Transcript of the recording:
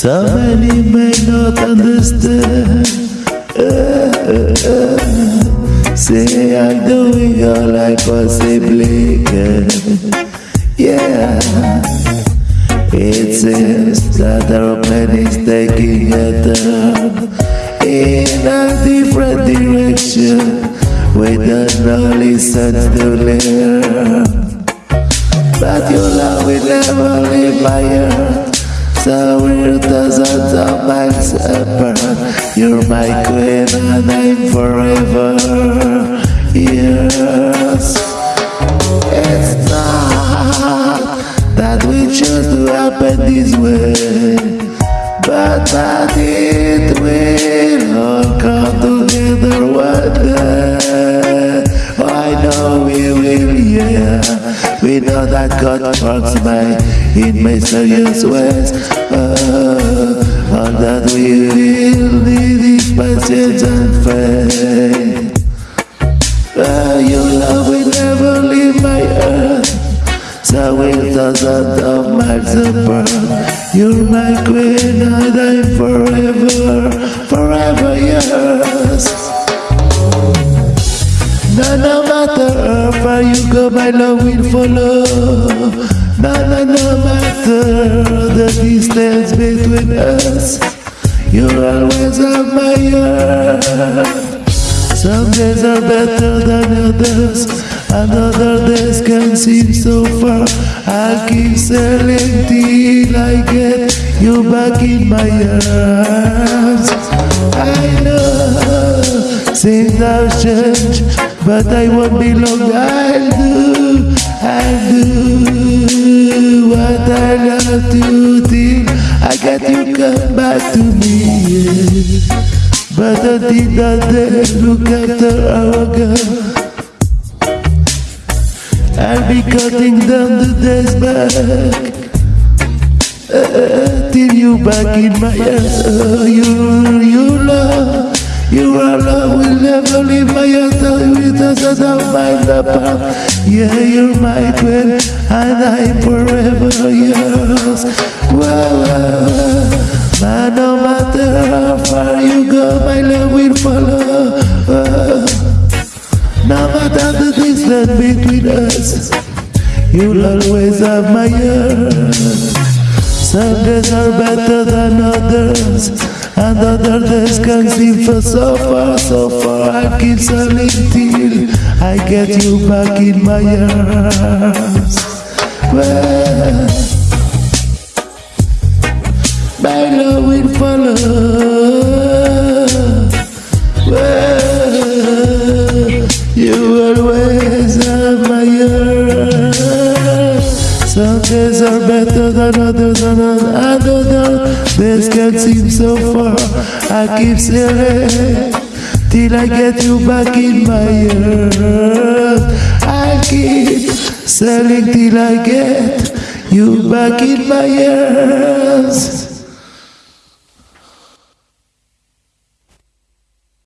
So many may not understand. Say I'm doing all I possibly can. Yeah, it seems that our plan is taking a turn in a different direction. We don't know listen to learn, but your love will never leave my heart. So we're dozens of miles apart. You're my queen and I'm forever yours. It's not that we choose to happen this way, but that it will all come together one day. That God works by in mysterious ways. Uh, oh, all that we will need is patience and faith. Oh, your love will never leave my earth. So we'll thousands of miles apart. You're my queen, and I'm forever, forever yours. No, no matter how you go, my love will follow. No, no, no matter the distance between us, you're always on my heart. Some days are better than others, and other days can seem so far. I'll keep sailing till I get you back in my arms. I know things have changed, but I won't be long. I'll do, I'll do what I love to till I get you come back to me. But until that day, look after our girl. I'll be cutting down the days back. Uh, till you back in my arms. Uh, you, you love. You are love never leave my heart with us as a mind apart. Yeah, you're my queen, and I'm forever yours. Wow, wow. No matter how far you go, my love will follow. No matter the distance between us, you'll always have my heart. Some days are better than others, and other days can seem for so far, so far. I keep sailing till I get you back in my arms. Well, my love will follow. Well, you always have my heart. Some days are better than others, and other This can seem so far. I keep sailing till I get you back in my heart. I keep sailing till I get you back in my arms.